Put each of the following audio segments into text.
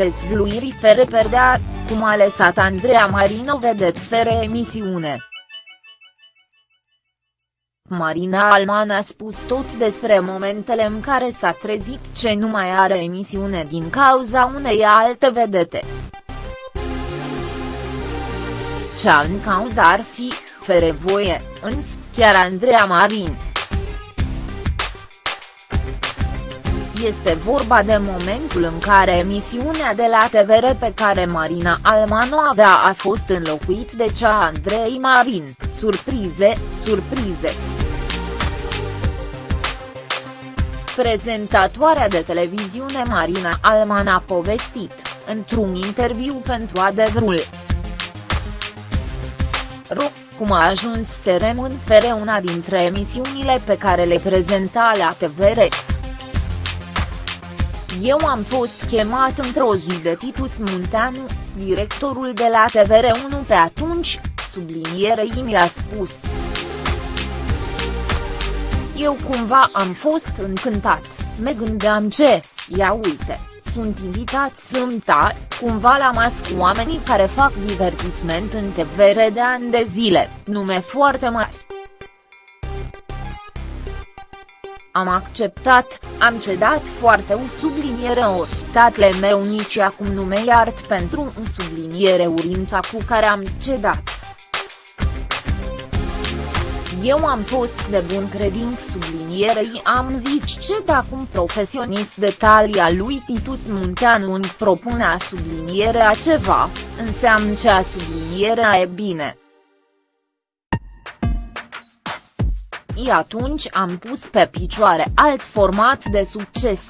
Dezvluiri fere perdea, cum a lăsat Andreea Marino vedet fere emisiune. Marina Alman a spus tot despre momentele în care s-a trezit ce nu mai are emisiune din cauza unei alte vedete. Cea în cauză ar fi, fere voie, însă, chiar Andreea Marin. Este vorba de momentul în care emisiunea de la TVR pe care Marina Alman o avea a fost înlocuit de cea Andrei Marin, surprize, surprize. Prezentatoarea de televiziune Marina Alman a povestit, într-un interviu pentru Adevărul. Ro, cum a ajuns să rămân fere una dintre emisiunile pe care le prezenta la TVR. Eu am fost chemat într-o zi de tipus Munteanu, directorul de la TVR1 pe atunci, sublinierei mi-a spus. Eu cumva am fost încântat, me gândeam ce, ia uite, sunt invitat sâmbta, cumva la masc oamenii care fac divertisment în TVR de ani de zile, nume foarte mari. Am acceptat, am cedat foarte un subliniere ori, tatăl meu nici acum nu me iart pentru un subliniere urința cu care am cedat. Eu am fost de bun credință sublinierei am zis ce dacă un profesionist de talia lui Titus Munteanu îmi propune a sublinierea ceva, înseamnă ce a sublinierea e bine. I atunci am pus pe picioare alt format de succes.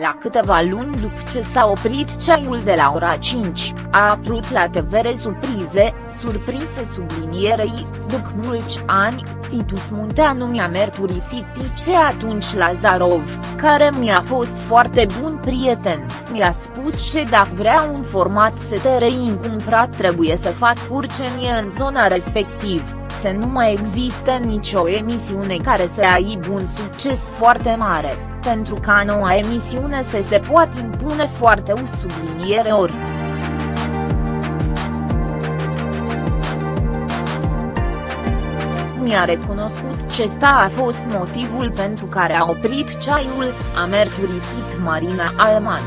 La câteva luni după ce s-a oprit ceaiul de la ora 5, a apărut la TVR surprize, surprise sublinierei, după mulți ani, Titus Munteanu mi-a mărturisit ce atunci Lazarov, care mi-a fost foarte bun prieten, mi-a spus și dacă vrea un format STRI cumprat trebuie să fac curcenie în zona respectivă să nu mai existe nicio emisiune care să aibă un succes foarte mare, pentru ca noua emisiune să se poată impune foarte o subliniere ori. mi-a recunoscut ce sta a fost motivul pentru care a oprit ceaiul, a mărturisit Marina Alman.